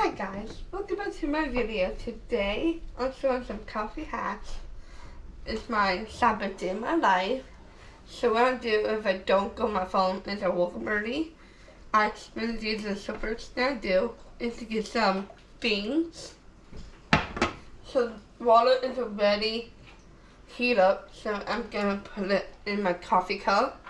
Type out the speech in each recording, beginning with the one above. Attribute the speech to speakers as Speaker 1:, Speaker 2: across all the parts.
Speaker 1: Hi guys, welcome back to my video. Today I'm showing some coffee hacks. It's my Sabbath day in my life. So what I do if I don't go on my phone is I woke up early. I spin these the first thing I do is to get some beans. So water is already heat up, so I'm gonna put it in my coffee cup.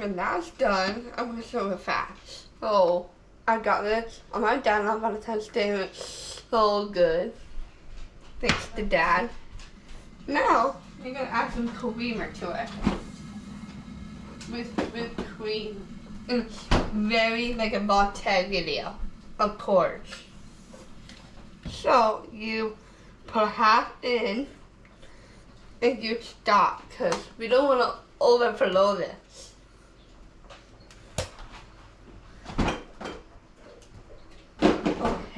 Speaker 1: When that's done, I'm gonna show it fast. So I got this on my dad on Valentine's Day and it's so good. Thanks to dad. Now, I'm gonna add some creamer to it. With, with cream. It's very like a latte video, of course. So you put half in and you stop because we don't want to overflow this.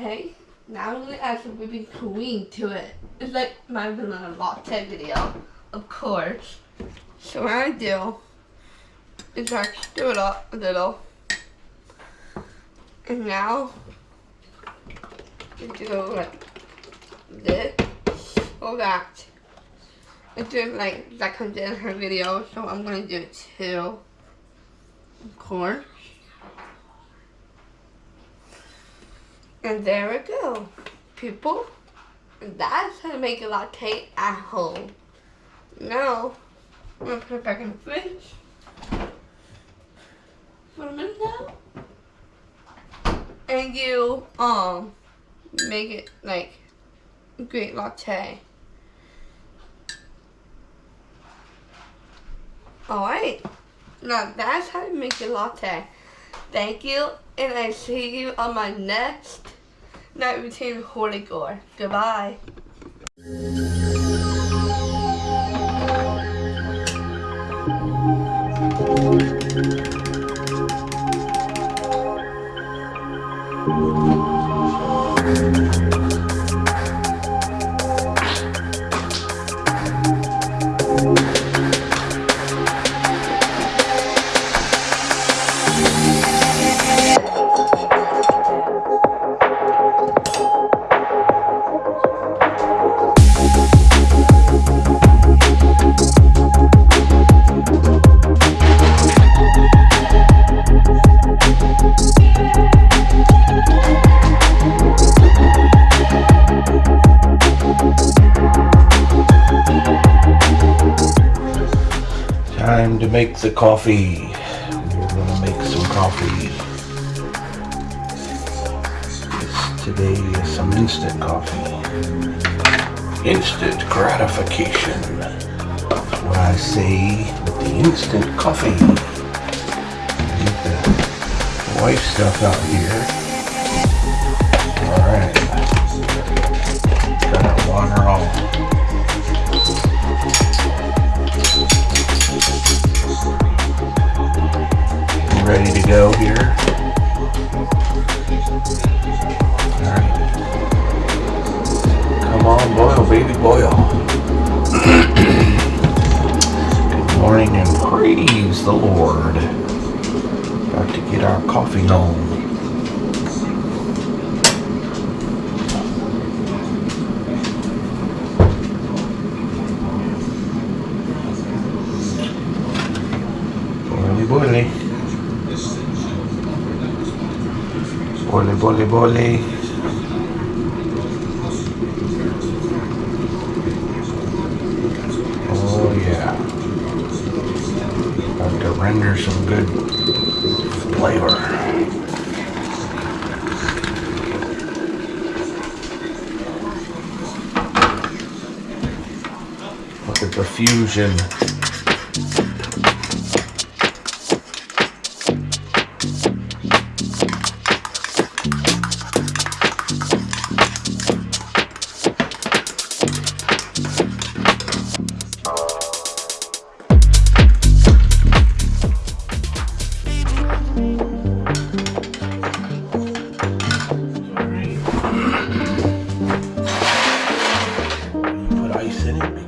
Speaker 1: Okay, now I'm to add some whipping cream to it. It's like my vanilla latte video, of course. So what I do is I stir it up a little. And now, you do like this or that. I do like that comes in her video, so I'm gonna do it too. Of course. And there we go, people. That's how to make a latte at home. Now, I'm gonna put it back in the fridge for a minute now. And you, um, make it like a great latte. Alright, now that's how you make a latte. Thank you, and I see you on my next night routine holy gore. Goodbye.
Speaker 2: Time to make the coffee. We're gonna make some coffee. It's today is some instant coffee. Instant gratification. That's what I say with the instant coffee. Get the white stuff out here. Alright. Got our water all baby, boil. Good morning and praise the Lord. About to get our coffee on. Boily, boily. Bole, render some good flavor. Look at the fusion. City.